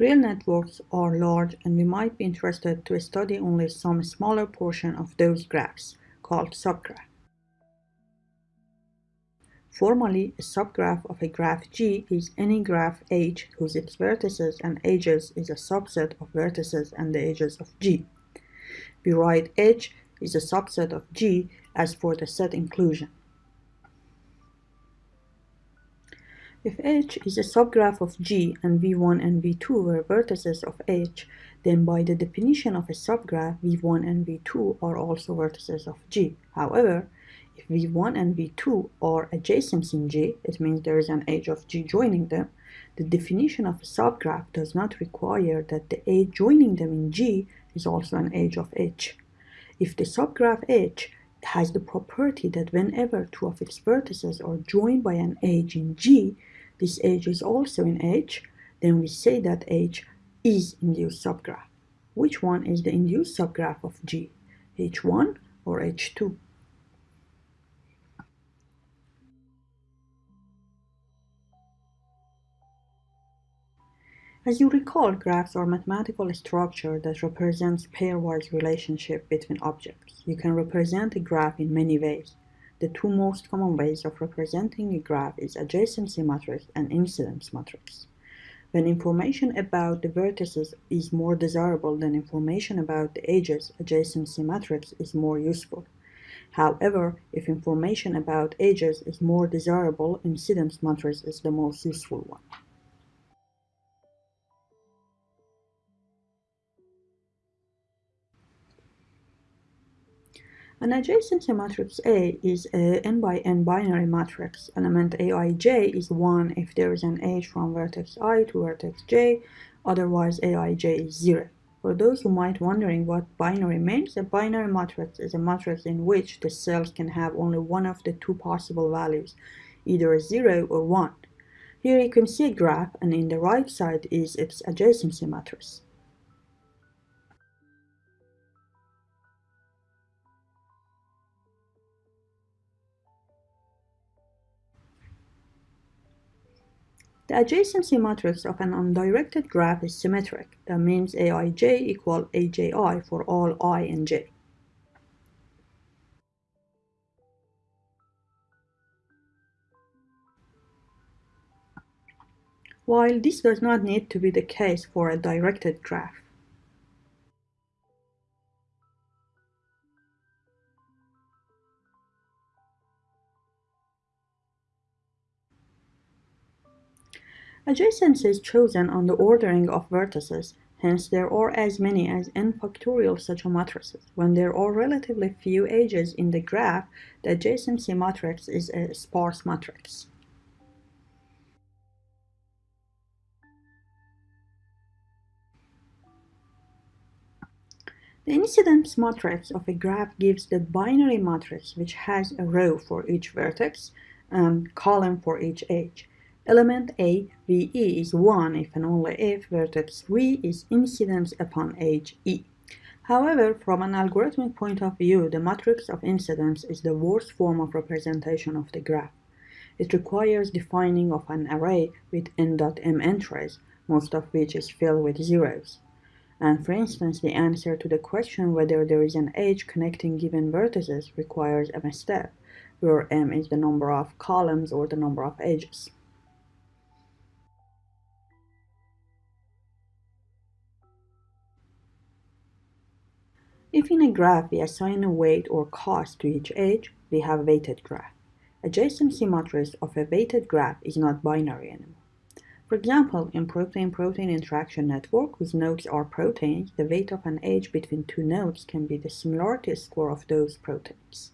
Real networks are large and we might be interested to study only some smaller portion of those graphs, called subgraph. Formally, a subgraph of a graph G is any graph H whose its vertices and edges is a subset of vertices and the edges of G. We write H is a subset of G as for the set inclusion. If H is a subgraph of G and V1 and V2 were vertices of H, then by the definition of a subgraph, V1 and V2 are also vertices of G. However, if V1 and V2 are adjacent in G, it means there is an edge of G joining them, the definition of a subgraph does not require that the edge joining them in G is also an edge of H. If the subgraph H has the property that whenever two of its vertices are joined by an edge in G, this edge is also in H, then we say that H is induced subgraph. Which one is the induced subgraph of G? H1 or H2? As you recall, graphs are mathematical structure that represents pairwise relationship between objects. You can represent a graph in many ways. The two most common ways of representing a graph is adjacency matrix and incidence matrix. When information about the vertices is more desirable than information about the edges, adjacency matrix is more useful. However, if information about edges is more desirable, incidence matrix is the most useful one. An adjacency matrix A is a n by n binary matrix. Element aij is 1 if there is an edge from vertex i to vertex j, otherwise aij is 0. For those who might wondering what binary means, a binary matrix is a matrix in which the cells can have only one of the two possible values, either a 0 or 1. Here you can see a graph and in the right side is its adjacency matrix. The adjacency matrix of an undirected graph is symmetric. That means aij equal aji for all i and j. While this does not need to be the case for a directed graph. Adjacency is chosen on the ordering of vertices, hence there are as many as n factorial such matrices. When there are relatively few edges in the graph, the adjacency matrix is a sparse matrix. The incidence matrix of a graph gives the binary matrix which has a row for each vertex and column for each edge. Element A, VE is 1 if and only if vertex V is incidence upon edge E. However, from an algorithmic point of view, the matrix of incidence is the worst form of representation of the graph. It requires defining of an array with n.m entries, most of which is filled with zeros. And for instance, the answer to the question whether there is an edge connecting given vertices requires m step, where m is the number of columns or the number of edges. If in a graph we assign a weight or cost to each edge, we have a weighted graph. Adjacency matrix of a weighted graph is not binary anymore. For example, in protein-protein interaction network whose nodes are proteins, the weight of an edge between two nodes can be the similarity score of those proteins.